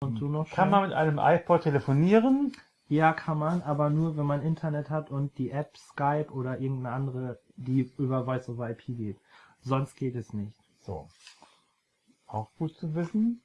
Und du noch Kann man mit einem iPod telefonieren? Ja, kann man, aber nur, wenn man Internet hat und die App Skype oder irgendeine andere, die über Voice over IP geht. Sonst geht es nicht. So. Auch gut zu wissen.